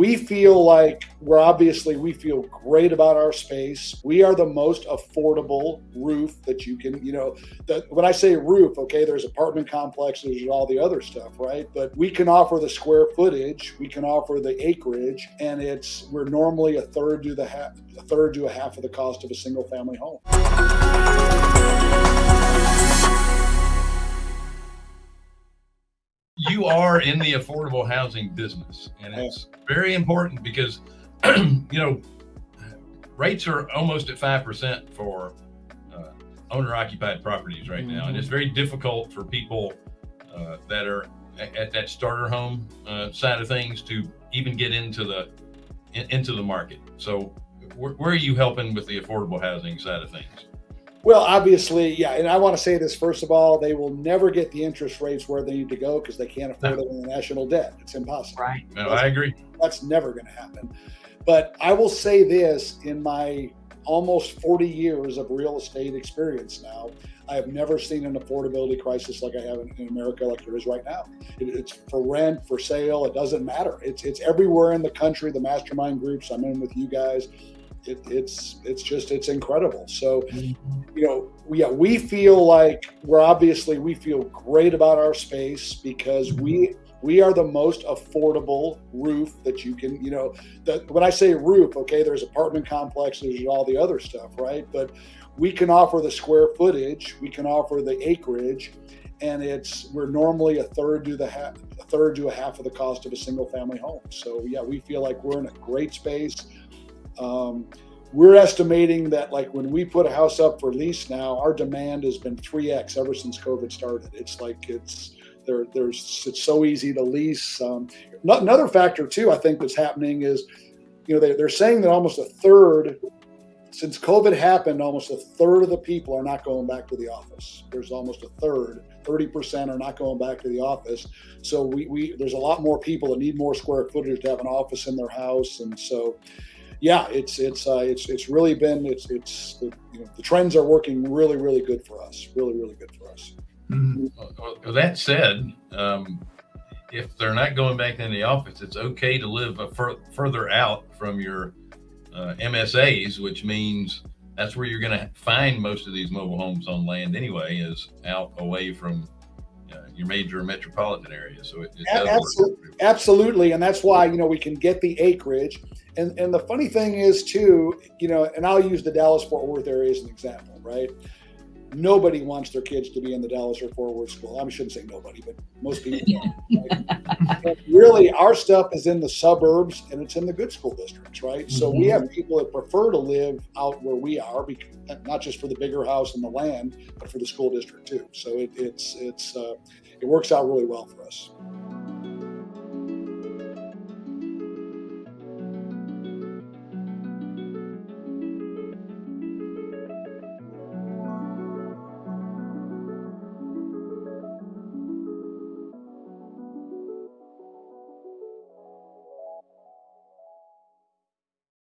we feel like we're obviously we feel great about our space. We are the most affordable roof that you can, you know, the, when I say roof, okay, there's apartment complexes and all the other stuff, right? But we can offer the square footage, we can offer the acreage, and it's we're normally a third to the half, a third to a half of the cost of a single family home. You are in the affordable housing business and it's very important because you know rates are almost at 5% for uh, owner occupied properties right now and it's mm-hmm. very difficult for people uh, that are at that starter home uh, side of things to even get into the in, into the market so where, where are you helping with the affordable housing side of things well, obviously, yeah. And I want to say this first of all, they will never get the interest rates where they need to go because they can't afford no. it in the national debt. It's impossible. Right. No, I agree. That's never going to happen. But I will say this in my almost 40 years of real estate experience now, I have never seen an affordability crisis like I have in, in America, like there is right now. It, it's for rent, for sale, it doesn't matter. It's it's everywhere in the country. The mastermind groups I'm in with you guys, it, it's it's just it's incredible. So, mm-hmm. you know, yeah, we feel like we're obviously we feel great about our space because we mm-hmm. we are the most affordable roof that you can you know that when i say roof okay there's apartment complexes and all the other stuff right but we can offer the square footage we can offer the acreage and it's we're normally a third to the half a third to a half of the cost of a single family home so yeah we feel like we're in a great space um, we're estimating that like when we put a house up for lease now, our demand has been 3x ever since COVID started. It's like it's there. There's it's so easy to lease. Um, another factor too, I think that's happening is, you know, they, they're saying that almost a third since COVID happened, almost a third of the people are not going back to the office. There's almost a third, 30% are not going back to the office. So we, we there's a lot more people that need more square footage to have an office in their house. And so yeah, it's it's uh, it's it's really been it's it's the, you know, the trends are working really really good for us. Really really good for us. Mm-hmm. Well, that said, um, if they're not going back in the office, it's okay to live fur- further out from your uh, MSAs, which means that's where you're going to find most of these mobile homes on land anyway, is out away from your major metropolitan areas. So it, it absolutely, absolutely, and that's why you know we can get the acreage and and the funny thing is too, you know, and I'll use the Dallas Fort Worth area as an example, right? Nobody wants their kids to be in the Dallas or Fort Worth school. I shouldn't say nobody, but most people. right? Really, our stuff is in the suburbs and it's in the good school districts, right? Mm-hmm. So we mm-hmm. have people that prefer to live out where we are, because, not just for the bigger house and the land, but for the school district too. So it, it's it's uh, it works out really well for us.